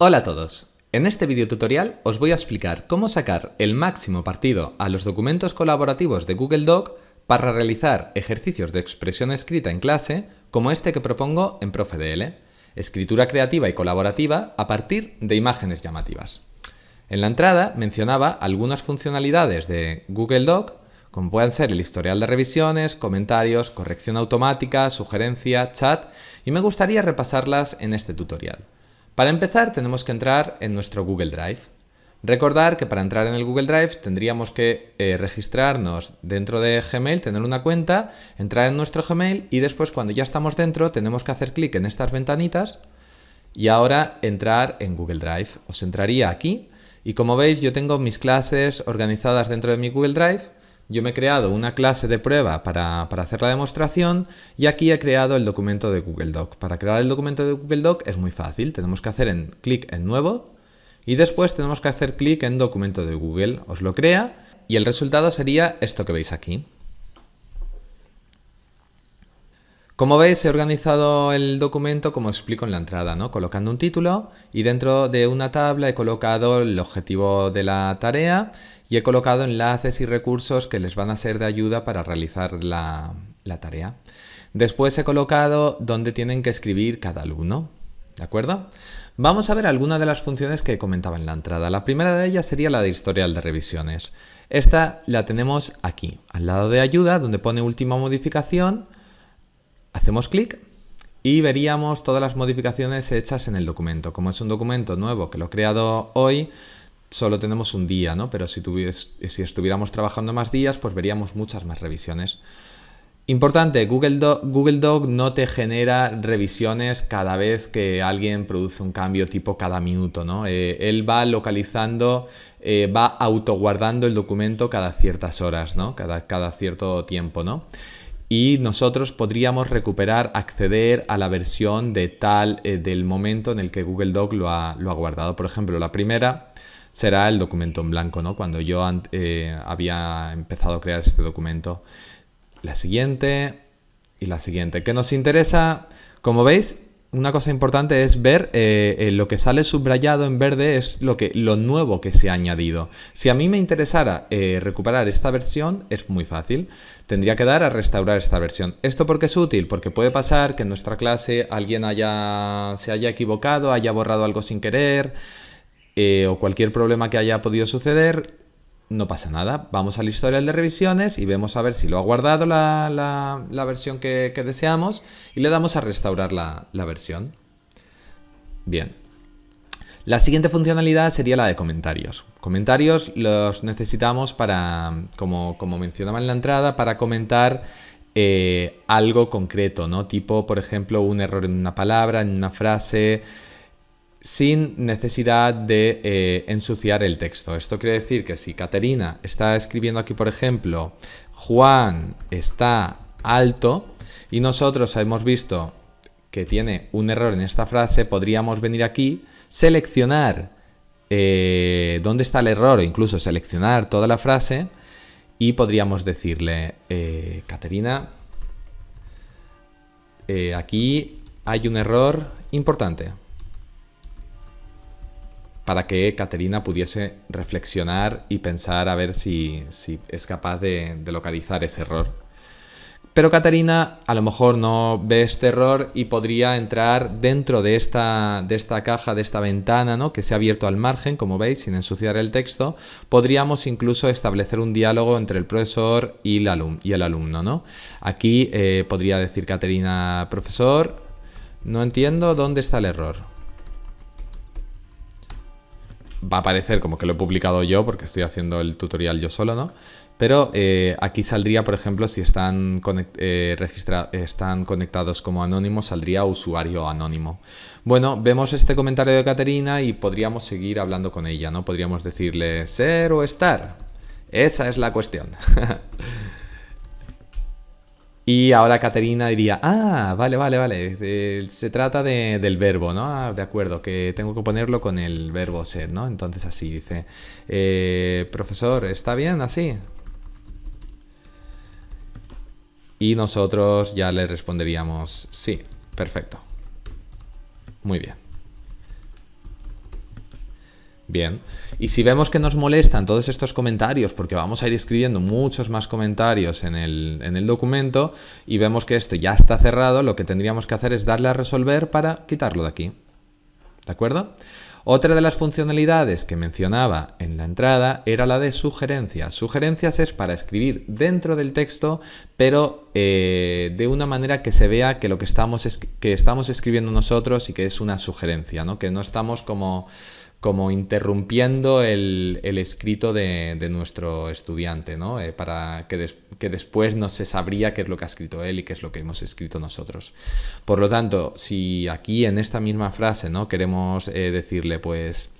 Hola a todos. En este video tutorial os voy a explicar cómo sacar el máximo partido a los documentos colaborativos de Google Doc para realizar ejercicios de expresión escrita en clase como este que propongo en ProfeDL, escritura creativa y colaborativa a partir de imágenes llamativas. En la entrada mencionaba algunas funcionalidades de Google Doc como pueden ser el historial de revisiones, comentarios, corrección automática, sugerencia, chat, y me gustaría repasarlas en este tutorial. Para empezar tenemos que entrar en nuestro Google Drive. Recordar que para entrar en el Google Drive tendríamos que eh, registrarnos dentro de Gmail, tener una cuenta, entrar en nuestro Gmail y después cuando ya estamos dentro tenemos que hacer clic en estas ventanitas y ahora entrar en Google Drive. Os entraría aquí y como veis yo tengo mis clases organizadas dentro de mi Google Drive. Yo me he creado una clase de prueba para, para, hacer la demostración y aquí he creado el documento de Google Doc. Para crear el documento de Google Doc es muy fácil. Tenemos que hacer en, clic en Nuevo y después tenemos que hacer clic en Documento de Google. Os lo crea y el resultado sería esto que veis aquí. Como veis, he organizado el documento como explico en la entrada, ¿no? colocando un título y dentro de una tabla he colocado el objetivo de la tarea y he colocado enlaces y recursos que les van a ser de ayuda para realizar la, la tarea. Después he colocado dónde tienen que escribir cada alumno. ¿De acuerdo? Vamos a ver algunas de las funciones que comentaba en la entrada. La primera de ellas sería la de historial de revisiones. Esta la tenemos aquí, al lado de ayuda, donde pone última modificación Hacemos clic y veríamos todas las modificaciones hechas en el documento. Como es un documento nuevo que lo he creado hoy, solo tenemos un día, ¿no? Pero si, si estuviéramos trabajando más días, pues veríamos muchas más revisiones. Importante, Google Doc, no te genera revisiones cada vez que alguien produce un cambio tipo cada minuto, ¿no? Eh, él va localizando, eh, va autoguardando el documento cada ciertas horas, ¿no? Cada, cada cierto tiempo, ¿no? Y nosotros podríamos recuperar, acceder a la versión de tal eh, del momento en el que Google Doc lo ha, lo ha, guardado. Por ejemplo, la primera será el documento en blanco, ¿no? Cuando yo eh, había empezado a crear este documento. La siguiente y la siguiente. ¿Qué nos interesa? Como veis, una cosa importante es ver eh, eh, lo que sale subrayado en verde es lo, que, lo nuevo que se ha añadido. Si a mí me interesara eh, recuperar esta versión, es muy fácil. Tendría que dar a restaurar esta versión. ¿Esto por qué es útil? Porque puede pasar que en nuestra clase alguien haya, se haya equivocado, haya borrado algo sin querer o cualquier problema que haya podido suceder no pasa nada. Vamos al historial de revisiones y vemos a ver si lo ha guardado la, versión que, deseamos y le damos a restaurar la, versión. Bien. La siguiente funcionalidad sería la de comentarios. Comentarios los necesitamos para, como, mencionaba en la entrada, para comentar eh, algo concreto, ¿no? Tipo, por ejemplo, un error en una palabra, en una frase, sin necesidad de eh, ensuciar el texto. Esto quiere decir que si Caterina está escribiendo aquí, por ejemplo, Juan está alto y nosotros hemos visto que tiene un error en esta frase, podríamos venir aquí, seleccionar eh, dónde está el error incluso seleccionar toda la frase y podríamos decirle, eh, Caterina, aquí hay un error importante para que Caterina pudiese reflexionar y pensar a ver si, es capaz de, localizar ese error. Pero Caterina a lo mejor no ve este error y podría entrar dentro de esta, de esta caja, de esta ventana ¿no? que se ha abierto al margen, como veis, sin ensuciar el texto. Podríamos incluso establecer un diálogo entre el profesor y el, alumno. ¿no? Aquí eh, podría decir Caterina, profesor, no entiendo dónde está el error va a aparecer como que lo he publicado yo porque estoy haciendo el tutorial yo solo, ¿no? Pero eh, aquí saldría, por ejemplo, si están, eh, están conectados como anónimos, saldría usuario anónimo. Bueno, vemos este comentario de Caterina y podríamos seguir hablando con ella, ¿no? Podríamos decirle ser o estar. Esa es la cuestión. Y ahora Caterina diría, ah, vale, vale, vale, eh, se trata del verbo, ¿no? Ah, de acuerdo, que tengo que ponerlo con el verbo ser, ¿no? Entonces así dice, eh, profesor, ¿está bien así? Y nosotros ya le responderíamos, sí, perfecto. Muy bien. Bien, y si vemos que nos molestan todos estos comentarios, porque vamos a ir escribiendo muchos más comentarios en el, en el, documento, y vemos que esto ya está cerrado, lo que tendríamos que hacer es darle a resolver para quitarlo de aquí. ¿De acuerdo? Otra de las funcionalidades que mencionaba en la entrada era la de sugerencias. Sugerencias es para escribir dentro del texto, pero eh, de una manera que se vea que lo que estamos, que estamos escribiendo nosotros y que es una sugerencia, ¿no? que no estamos como como interrumpiendo el, escrito de, nuestro estudiante, ¿no? Eh, para que, que, después no se sabría qué es lo que ha escrito él y qué es lo que hemos escrito nosotros. Por lo tanto, si aquí en esta misma frase ¿no? queremos eh, decirle, pues,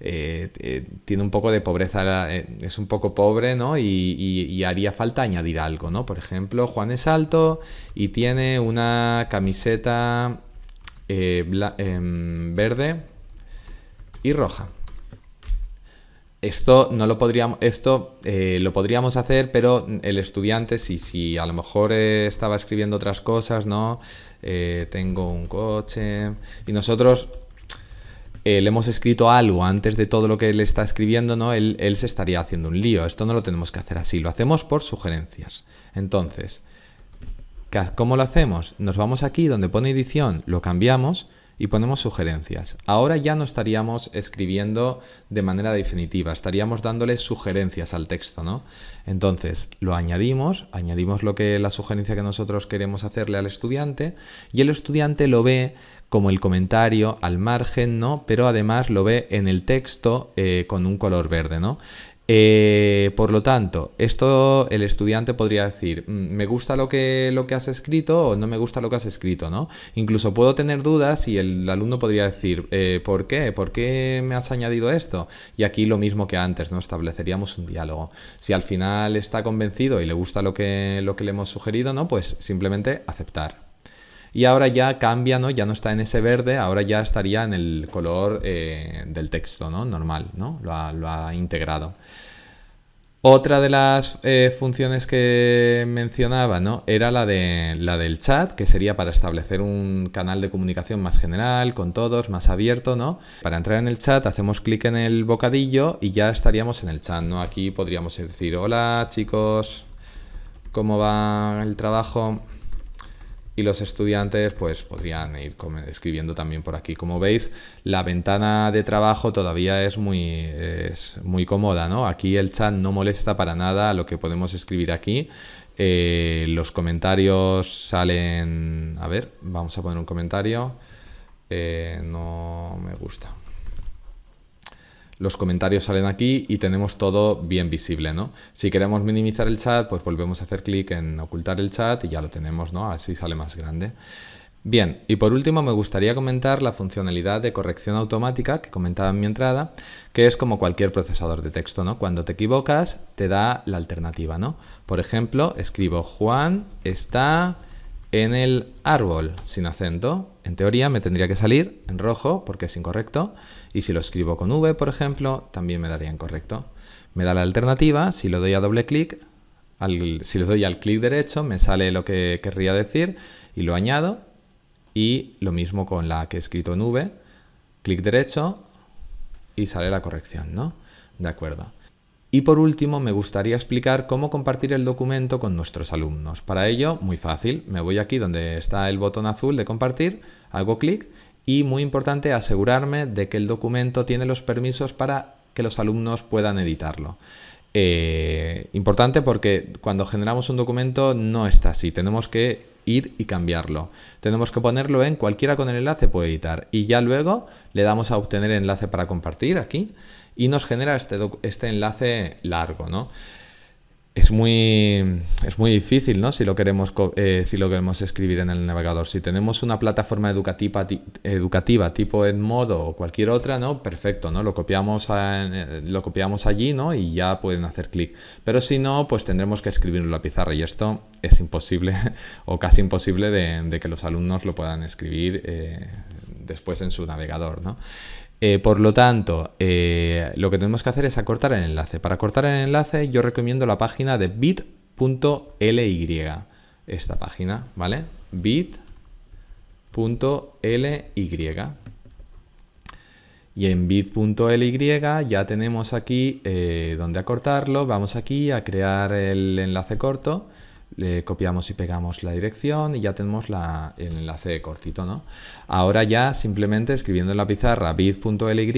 eh, tiene un poco de pobreza, es un poco pobre, ¿no? Y, haría falta añadir algo, ¿no? Por ejemplo, Juan es alto y tiene una camiseta em, verde y roja. Esto no lo podríamos, esto eh, lo podríamos hacer, pero el estudiante, si, si a lo mejor eh, estaba escribiendo otras cosas, ¿no? Eh, tengo un coche. Y nosotros le hemos escrito algo antes de todo lo que él está escribiendo, ¿no? Él, él se estaría haciendo un lío. Esto no lo tenemos que hacer así, lo hacemos por sugerencias. Entonces, ¿cómo lo hacemos? Nos vamos aquí donde pone edición, lo cambiamos y ponemos sugerencias. Ahora ya no estaríamos escribiendo de manera definitiva, estaríamos dándole sugerencias al texto, ¿no? Entonces lo añadimos, añadimos lo que la sugerencia que nosotros queremos hacerle al estudiante y el estudiante lo ve como el comentario al margen, ¿no? Pero además lo ve en el texto eh, con un color verde, ¿no? Eh, por lo tanto, esto el estudiante podría decir, mm, me gusta lo que, lo que has escrito o no me gusta lo que has escrito, ¿no? Incluso puedo tener dudas y el alumno podría decir, eh, ¿por qué? ¿Por qué me has añadido esto? Y aquí lo mismo que antes, ¿no? Estableceríamos un diálogo. Si al final está convencido y le gusta lo que, lo que le hemos sugerido, ¿no? Pues simplemente aceptar y ahora ya cambia, ¿no? Ya no está en ese verde, ahora ya estaría en el color eh, del texto, ¿no? Normal, ¿no? Lo ha, integrado. Otra de las eh, funciones que mencionaba ¿no? era la, de, la del chat, que sería para establecer un canal de comunicación más general, con todos, más abierto. ¿no? Para entrar en el chat hacemos clic en el bocadillo y ya estaríamos en el chat. ¿no? Aquí podríamos decir, hola chicos, ¿cómo va el trabajo? Y los estudiantes pues podrían ir escribiendo también por aquí. Como veis, la ventana de trabajo todavía es muy, es muy cómoda, ¿no? Aquí el chat no molesta para nada lo que podemos escribir aquí. Eh, los comentarios salen... A ver, vamos a poner un comentario. Eh, no me gusta los comentarios salen aquí y tenemos todo bien visible, ¿no? Si queremos minimizar el chat, pues volvemos a hacer clic en ocultar el chat y ya lo tenemos, ¿no? Así sale más grande. Bien, y por último me gustaría comentar la funcionalidad de corrección automática que comentaba en mi entrada, que es como cualquier procesador de texto, ¿no? Cuando te equivocas, te da la alternativa, ¿no? Por ejemplo, escribo Juan está en el árbol sin acento. En teoría me tendría que salir en rojo porque es incorrecto. Y si lo escribo con V, por ejemplo, también me daría incorrecto. Me da la alternativa, si le doy a doble clic, si le doy al clic derecho, me sale lo que querría decir y lo añado. Y lo mismo con la que he escrito en V, clic derecho y sale la corrección, ¿no? De acuerdo. Y por último, me gustaría explicar cómo compartir el documento con nuestros alumnos. Para ello, muy fácil, me voy aquí donde está el botón azul de compartir, hago clic y muy importante asegurarme de que el documento tiene los permisos para que los alumnos puedan editarlo. Eh, importante porque cuando generamos un documento no está así, tenemos que ir y cambiarlo. Tenemos que ponerlo en cualquiera con el enlace puede editar y ya luego le damos a obtener enlace para compartir aquí y nos genera este, este enlace largo, ¿no? Es muy, es muy difícil, ¿no? Si lo, queremos, eh, si lo queremos escribir en el navegador. Si tenemos una plataforma educativa, educativa tipo Edmodo o cualquier otra, ¿no? Perfecto, ¿no? Lo copiamos, eh, lo copiamos allí, ¿no? Y ya pueden hacer clic. Pero si no, pues tendremos que escribirlo en la pizarra y esto es imposible o casi imposible de, que los alumnos lo puedan escribir eh, después en su navegador, ¿no? Eh, por lo tanto, eh, lo que tenemos que hacer es acortar el enlace. Para acortar el enlace yo recomiendo la página de bit.ly. Esta página, ¿vale? bit.ly. Y en bit.ly ya tenemos aquí eh, donde acortarlo. Vamos aquí a crear el enlace corto. Le copiamos y pegamos la dirección y ya tenemos el enlace cortito. ¿no? Ahora ya simplemente escribiendo en la pizarra bit.ly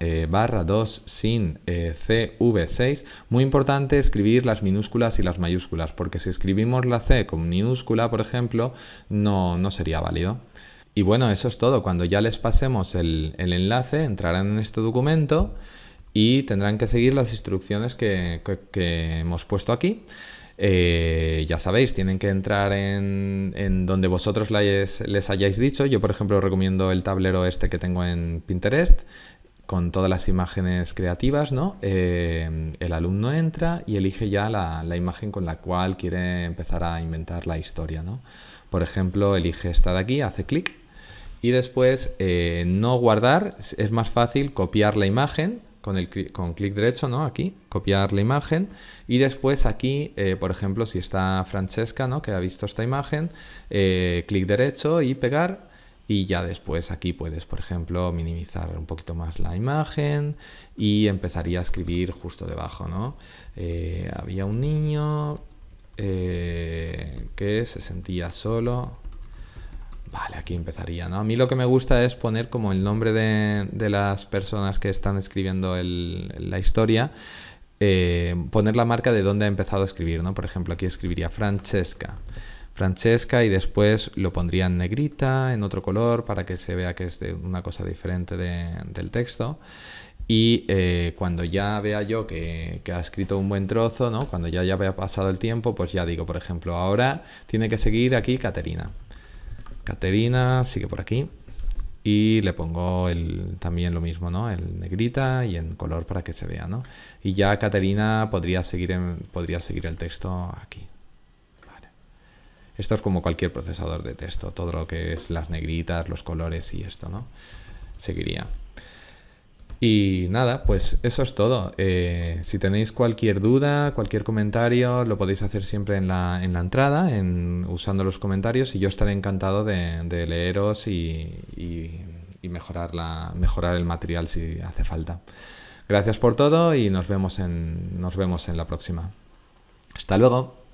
eh, barra 2 sin eh, CV6. Muy importante escribir las minúsculas y las mayúsculas porque si escribimos la C con minúscula, por ejemplo, no, no sería válido. Y bueno, eso es todo. Cuando ya les pasemos el, enlace, entrarán en este documento y tendrán que seguir las instrucciones que, hemos puesto aquí. Eh, ya sabéis, tienen que entrar en, donde vosotros les, hayáis dicho. Yo, por ejemplo, recomiendo el tablero este que tengo en Pinterest con todas las imágenes creativas, ¿no? Eh, el alumno entra y elige ya la, imagen con la cual quiere empezar a inventar la historia, ¿no? Por ejemplo, elige esta de aquí, hace clic y después eh, no guardar, es más fácil copiar la imagen con, el, con clic derecho, ¿no? Aquí, copiar la imagen. Y después aquí, eh, por ejemplo, si está Francesca, ¿no? Que ha visto esta imagen, eh, clic derecho y pegar. Y ya después aquí puedes, por ejemplo, minimizar un poquito más la imagen y empezaría a escribir justo debajo, ¿no? había un niño que se sentía solo Vale, aquí empezaría, ¿no? A mí lo que me gusta es poner como el nombre de, las personas que están escribiendo la historia, eh, poner la marca de dónde ha empezado a escribir, ¿no? Por ejemplo, aquí escribiría Francesca. Francesca y después lo pondría en negrita, en otro color, para que se vea que es de una cosa diferente del texto. Y eh, cuando ya vea yo que, que, ha escrito un buen trozo, ¿no? cuando ya, ya haya pasado el tiempo, pues ya digo, por ejemplo, ahora tiene que seguir aquí Caterina. Caterina sigue por aquí. Y le pongo el, también lo mismo, ¿no? El negrita y en color para que se vea, ¿no? Y ya Caterina podría seguir, podría seguir el texto aquí. Esto es como cualquier procesador de texto. Todo lo que es las negritas, los colores y esto, ¿no? Seguiría. Y nada, pues eso es todo. Eh, si tenéis cualquier duda, cualquier comentario, lo podéis hacer siempre en la, en la entrada, en, usando los comentarios, y yo estaré encantado de, leeros y, mejorar, la, mejorar el material si hace falta. Gracias por todo y nos vemos en, nos vemos en la próxima. Hasta luego.